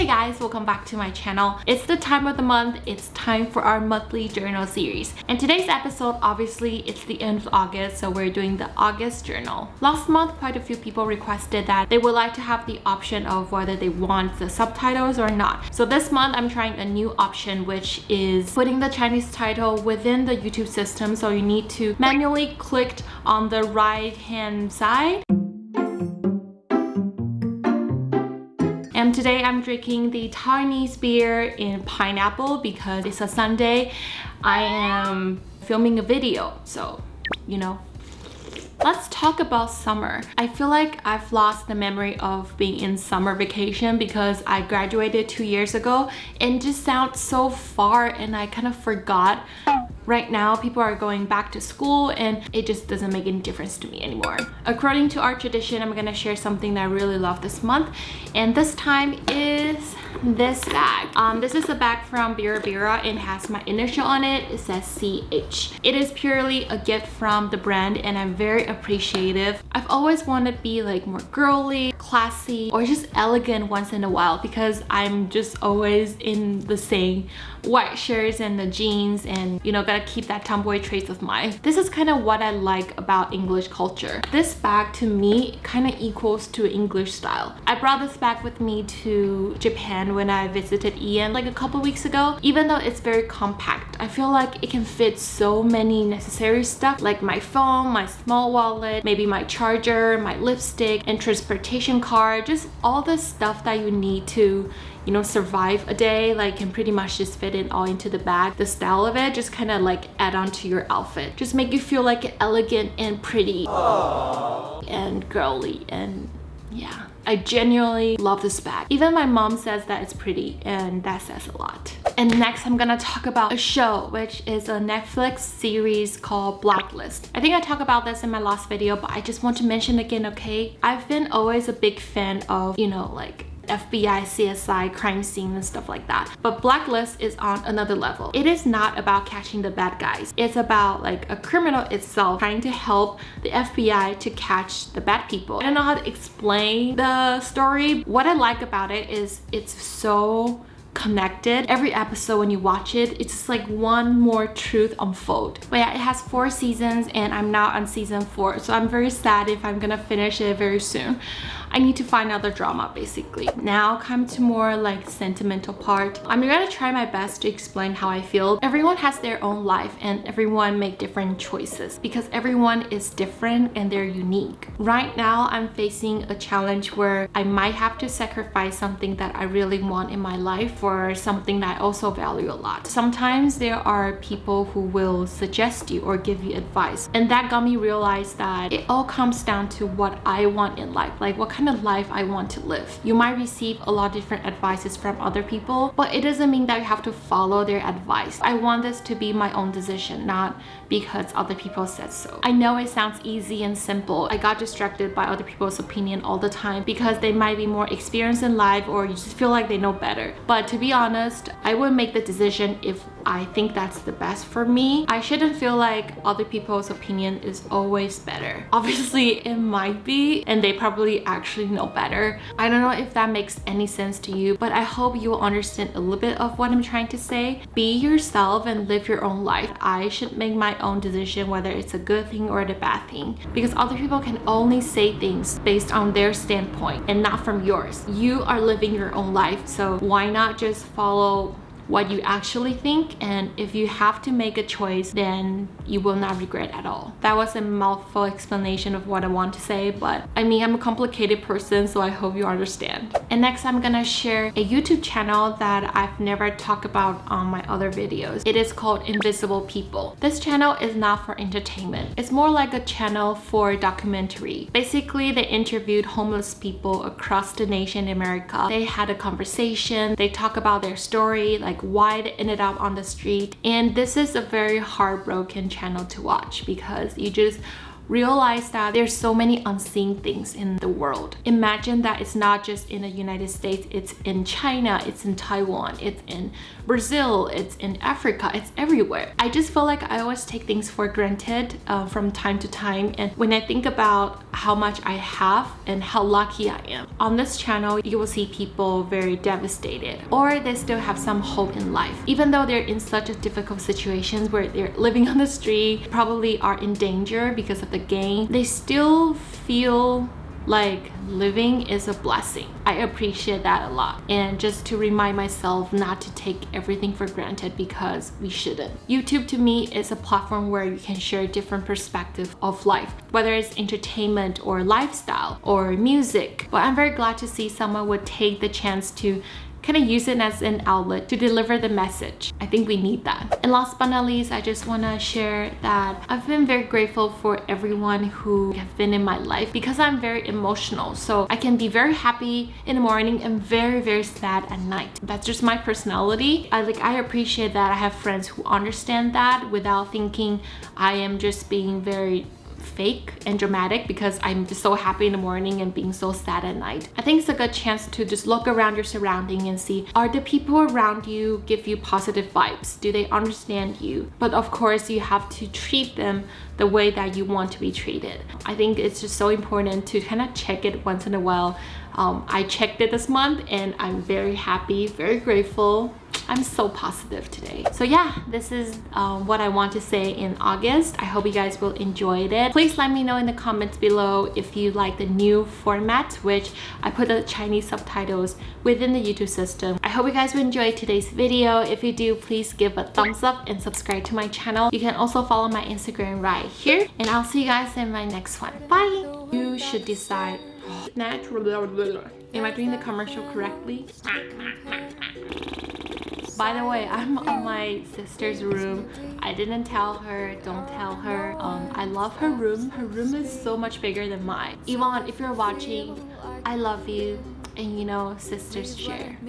Hey guys, welcome back to my channel. It's the time of the month, it's time for our monthly journal series. And today's episode, obviously, it's the end of August, so we're doing the August journal. Last month, quite a few people requested that they would like to have the option of whether they want the subtitles or not. So this month, I'm trying a new option, which is putting the Chinese title within the YouTube system. So you need to manually click on the right hand side And today I'm drinking the Chinese beer in pineapple because it's a Sunday. I am filming a video, so you know, Let's talk about summer. I feel like I've lost the memory of being in summer vacation because I graduated two years ago and just sounds so far and I kind of forgot Right now, people are going back to school and it just doesn't make any difference to me anymore. According to our tradition, I'm gonna share something that I really love this month. And this time is this bag. Um, this is a bag from Burberry and has my initial on it. It says CH. It is purely a gift from the brand and I'm very appreciative. I've always wanted to be like more girly, classy, or just elegant once in a while because I'm just always in the same white shirts and the jeans and you know gotta keep that tomboy traits of mine. This is kind of what I like about English culture. This bag to me kind of equals to English style. I brought this bag with me to Japan when I visited Ian like a couple weeks ago. Even though it's very compact, I feel like it can fit so many necessary stuff like my phone, my small wallet, maybe my charger, my lipstick, and transportation card, just all the stuff that you need to you know survive a day like can pretty much just fit it all into the bag the style of it just kind of like add on to your outfit just make you feel like elegant and pretty Aww. and girly and yeah I genuinely love this bag. Even my mom says that it's pretty and that says a lot. And next I'm gonna talk about a show which is a Netflix series called Blacklist. I think I talked about this in my last video but I just want to mention again okay? I've been always a big fan of you know like FBI, CSI, crime scene and stuff like that. But Blacklist is on another level. It is not about catching the bad guys. It's about like a criminal itself trying to help the FBI to catch the bad people. I don't know how to explain the story. What I like about it is it's so connected. Every episode when you watch it, it's just like one more truth unfold. But yeah, it has four seasons and I'm now on season four. So I'm very sad if I'm gonna finish it very soon. I need to find another drama basically. Now come to more like sentimental part. I'm gonna try my best to explain how I feel. Everyone has their own life and everyone make different choices because everyone is different and they're unique. Right now, I'm facing a challenge where I might have to sacrifice something that I really want in my life for something that I also value a lot. Sometimes there are people who will suggest you or give you advice and that got me realize that it all comes down to what I want in life. Like what kind kind of life I want to live. You might receive a lot of different advices from other people, but it doesn't mean that you have to follow their advice. I want this to be my own decision, not because other people said so. I know it sounds easy and simple. I got distracted by other people's opinion all the time because they might be more experienced in life or you just feel like they know better. But to be honest, I would make the decision if I think that's the best for me. I shouldn't feel like other people's opinion is always better. Obviously, it might be and they probably actually actually know better. I don't know if that makes any sense to you, but I hope you will understand a little bit of what I'm trying to say. Be yourself and live your own life. I should make my own decision whether it's a good thing or a bad thing because other people can only say things based on their standpoint and not from yours. You are living your own life, so why not just follow what you actually think and if you have to make a choice then you will not regret at all. That was a mouthful explanation of what I want to say but I mean I'm a complicated person so I hope you understand. And next I'm gonna share a YouTube channel that I've never talked about on my other videos. It is called Invisible People. This channel is not for entertainment. It's more like a channel for documentary. Basically they interviewed homeless people across the nation in America. They had a conversation, they talk about their story, like why they ended up on the street. And this is a very heartbroken channel to watch because you just realize that there's so many unseen things in the world. Imagine that it's not just in the United States, it's in China, it's in Taiwan, it's in Brazil, it's in Africa, it's everywhere. I just feel like I always take things for granted uh, from time to time. And when I think about how much I have and how lucky I am, on this channel, you will see people very devastated or they still have some hope in life. Even though they're in such a difficult situations where they're living on the street, probably are in danger because of the they still feel like living is a blessing. I appreciate that a lot. And just to remind myself not to take everything for granted because we shouldn't. Youtube to me is a platform where you can share different perspectives of life whether it's entertainment or lifestyle or music. But i'm very glad to see someone would take the chance to kind of use it as an outlet to deliver the message. I think we need that. And last but not least, I just want to share that I've been very grateful for everyone who have been in my life because I'm very emotional. So I can be very happy in the morning and very, very sad at night. That's just my personality. I like I appreciate that I have friends who understand that without thinking I am just being very fake and dramatic because I'm just so happy in the morning and being so sad at night. I think it's a good chance to just look around your surrounding and see are the people around you give you positive vibes? Do they understand you? But of course you have to treat them the way that you want to be treated. I think it's just so important to kind of check it once in a while. Um, I checked it this month and I'm very happy, very grateful I'm so positive today. So yeah, this is um, what I want to say in August. I hope you guys will enjoy it. Please let me know in the comments below if you like the new format, which I put the Chinese subtitles within the YouTube system. I hope you guys will enjoy today's video. If you do, please give a thumbs up and subscribe to my channel. You can also follow my Instagram right here. And I'll see you guys in my next one. Bye! You should decide natural. Am I doing the commercial correctly? By the way, I'm on my sister's room. I didn't tell her, don't tell her. Um, I love her room. Her room is so much bigger than mine. Yvonne, if you're watching, I love you. And you know, sisters share.